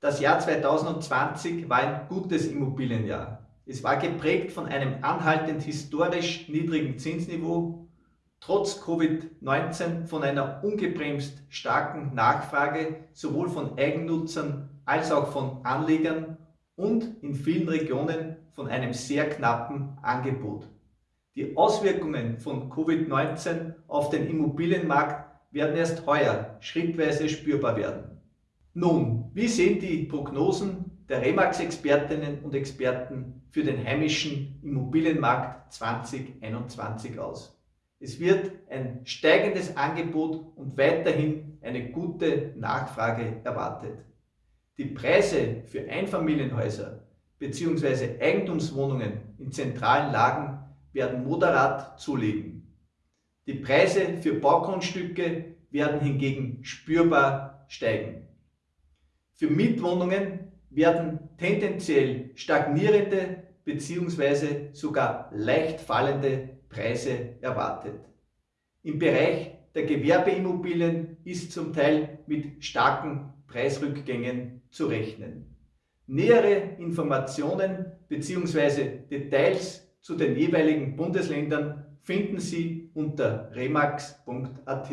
Das Jahr 2020 war ein gutes Immobilienjahr. Es war geprägt von einem anhaltend historisch niedrigen Zinsniveau, trotz Covid-19 von einer ungebremst starken Nachfrage sowohl von Eigennutzern als auch von Anlegern und in vielen Regionen von einem sehr knappen Angebot. Die Auswirkungen von Covid-19 auf den Immobilienmarkt werden erst heuer schrittweise spürbar werden. Nun, wie sehen die Prognosen der Remax-Expertinnen und Experten für den heimischen Immobilienmarkt 2021 aus? Es wird ein steigendes Angebot und weiterhin eine gute Nachfrage erwartet. Die Preise für Einfamilienhäuser bzw. Eigentumswohnungen in zentralen Lagen werden moderat zulegen. Die Preise für Baugrundstücke werden hingegen spürbar steigen. Für Mietwohnungen werden tendenziell stagnierende bzw. sogar leicht fallende Preise erwartet. Im Bereich der Gewerbeimmobilien ist zum Teil mit starken Preisrückgängen zu rechnen. Nähere Informationen bzw. Details zu den jeweiligen Bundesländern finden Sie unter remax.at.